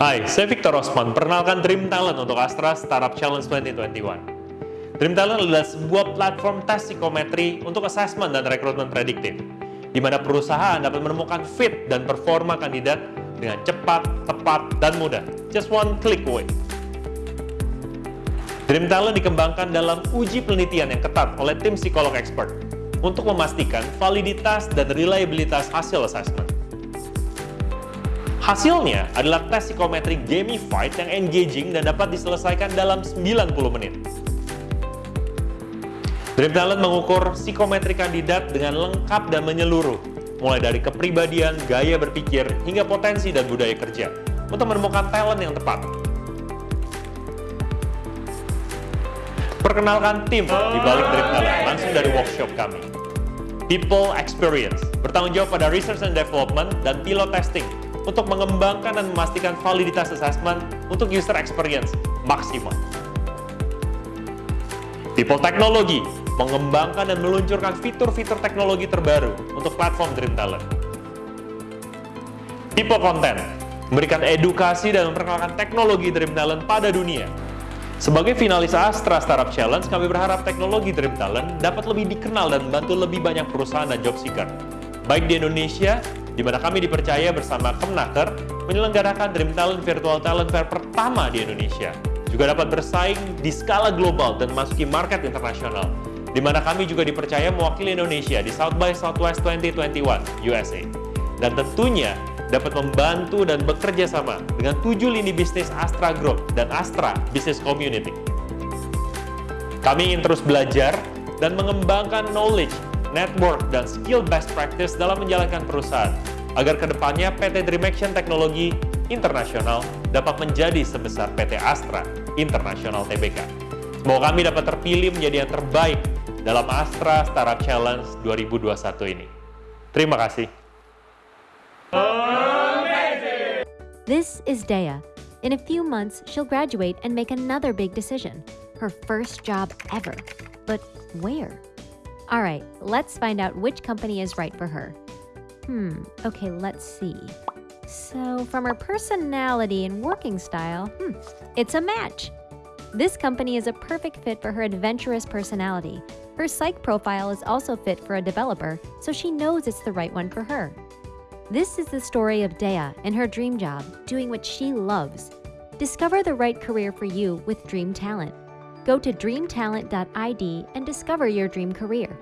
Hai, saya Victor Osman, perkenalkan Dream Talent untuk Astra Startup Challenge 2021. Dream Talent adalah sebuah platform tes psikometri untuk assessment dan rekrutmen prediktif, di mana perusahaan dapat menemukan fit dan performa kandidat dengan cepat, tepat, dan mudah. Just one click away. Dream Talent dikembangkan dalam uji penelitian yang ketat oleh tim psikolog expert untuk memastikan validitas dan reliabilitas hasil assessment. Hasilnya adalah tes psikometri gamified yang engaging dan dapat diselesaikan dalam 90 menit. Dream Talent mengukur psikometri kandidat dengan lengkap dan menyeluruh, mulai dari kepribadian, gaya berpikir, hingga potensi dan budaya kerja, untuk menemukan talent yang tepat. Perkenalkan tim di balik Dream Talent langsung dari workshop kami. People Experience, bertanggung jawab pada research and development dan pilot testing untuk mengembangkan dan memastikan validitas assessment untuk user experience maksimal. People Technology mengembangkan dan meluncurkan fitur-fitur teknologi terbaru untuk platform Dream Talent. People Content memberikan edukasi dan memperkenalkan teknologi Dream Talent pada dunia. Sebagai finalis Astra Startup Challenge, kami berharap teknologi Dream Talent dapat lebih dikenal dan membantu lebih banyak perusahaan dan job seeker, baik di Indonesia di mana kami dipercaya bersama Kemnaker menyelenggarakan Dream Talent Virtual Talent Fair pertama di Indonesia. Juga dapat bersaing di skala global dan masuki market internasional, di mana kami juga dipercaya mewakili Indonesia di South by Southwest 2021 USA. Dan tentunya dapat membantu dan bekerja sama dengan tujuh lini bisnis Astra Group dan Astra Business Community. Kami ingin terus belajar dan mengembangkan knowledge network, dan skill best practice dalam menjalankan perusahaan, agar ke depannya PT Dream Action Teknologi Internasional dapat menjadi sebesar PT Astra International Tbk. Semoga kami dapat terpilih menjadi yang terbaik dalam Astra Startup Challenge 2021 ini. Terima kasih. This is Dea. In a few months, she'll graduate and make another big decision. Her first job ever. But where? All right, let's find out which company is right for her. Hmm, okay, let's see. So, from her personality and working style, hmm, it's a match. This company is a perfect fit for her adventurous personality. Her psych profile is also fit for a developer, so she knows it's the right one for her. This is the story of Dea and her dream job, doing what she loves. Discover the right career for you with Dream Talent. Go to dreamtalent.id and discover your dream career.